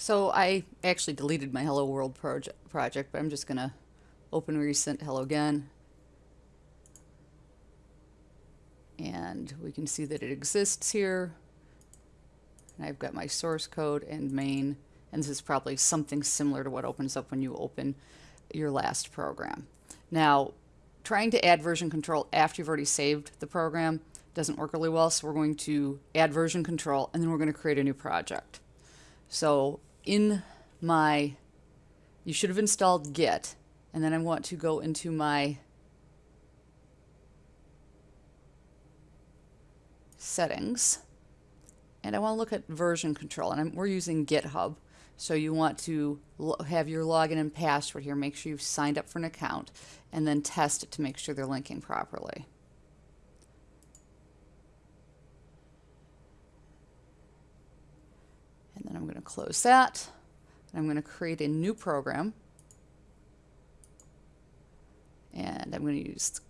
So I actually deleted my Hello World proje project, but I'm just going to open recent hello again. And we can see that it exists here. And I've got my source code and main, and this is probably something similar to what opens up when you open your last program. Now, trying to add version control after you've already saved the program doesn't work really well, so we're going to add version control, and then we're going to create a new project. So in my, you should have installed Git, and then I want to go into my settings, and I want to look at version control, and I'm, we're using GitHub. So you want to have your login and password here, make sure you've signed up for an account, and then test it to make sure they're linking properly. And then I'm going to close that. I'm going to create a new program. And I'm going to use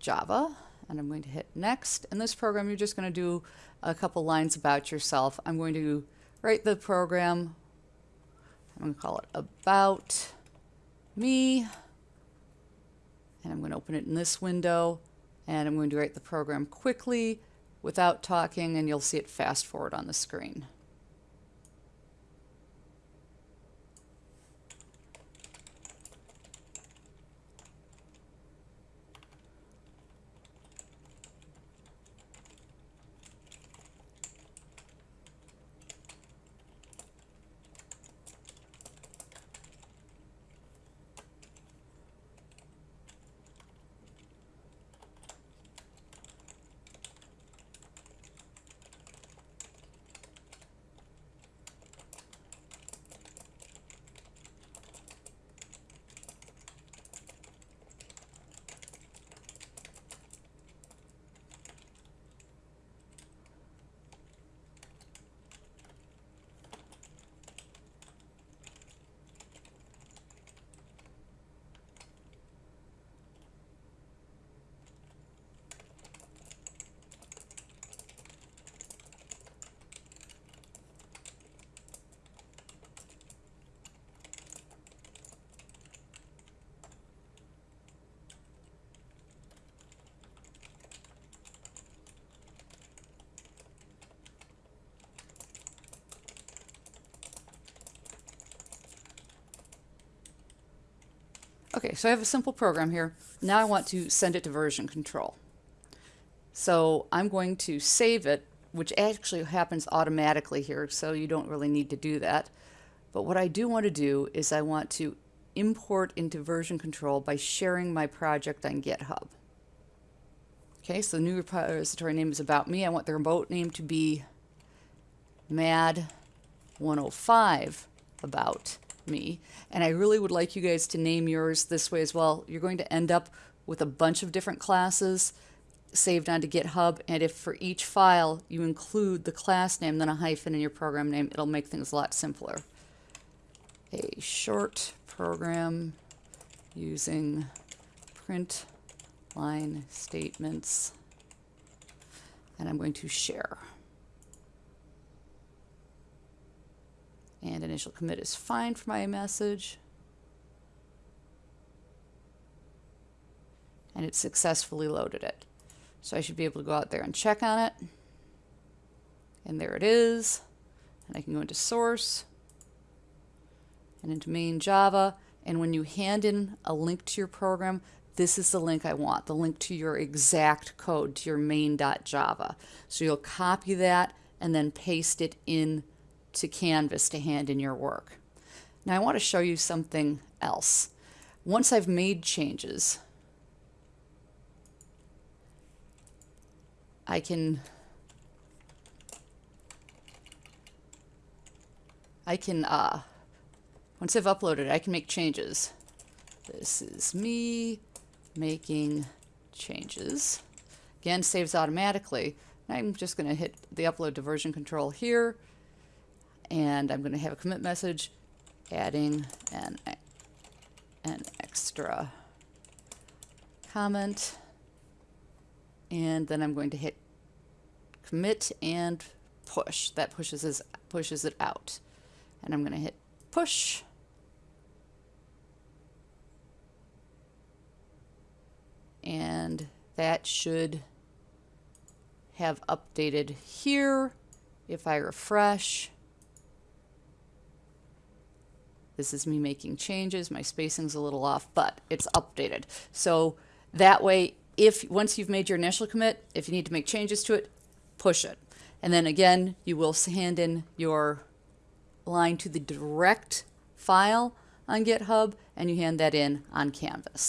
Java. And I'm going to hit next. In this program, you're just going to do a couple lines about yourself. I'm going to write the program. I'm going to call it about me. And I'm going to open it in this window. And I'm going to write the program quickly without talking. And you'll see it fast forward on the screen. Okay, so I have a simple program here. Now I want to send it to version control. So I'm going to save it, which actually happens automatically here, so you don't really need to do that. But what I do want to do is I want to import into version control by sharing my project on GitHub. Okay, so the new repository name is about me. I want the remote name to be MAD 105 about me. And I really would like you guys to name yours this way as well. You're going to end up with a bunch of different classes saved onto GitHub. And if for each file you include the class name, then a hyphen in your program name, it'll make things a lot simpler. A short program using print line statements. And I'm going to share. and initial commit is fine for my message. And it successfully loaded it. So I should be able to go out there and check on it. And there it is. And I can go into source and into main Java. And when you hand in a link to your program, this is the link I want, the link to your exact code, to your main.java. So you'll copy that and then paste it in to Canvas to hand in your work. Now I want to show you something else. Once I've made changes, I can I can uh, once I've uploaded I can make changes. This is me making changes. Again, saves automatically. I'm just going to hit the upload to version control here and I'm going to have a commit message adding an, an extra comment and then I'm going to hit commit and push. That pushes, pushes it out. and I'm going to hit push. And that should have updated here. If I refresh, this is me making changes. My spacing's a little off, but it's updated. So that way, if once you've made your initial commit, if you need to make changes to it, push it. And then again, you will hand in your line to the direct file on GitHub and you hand that in on Canvas.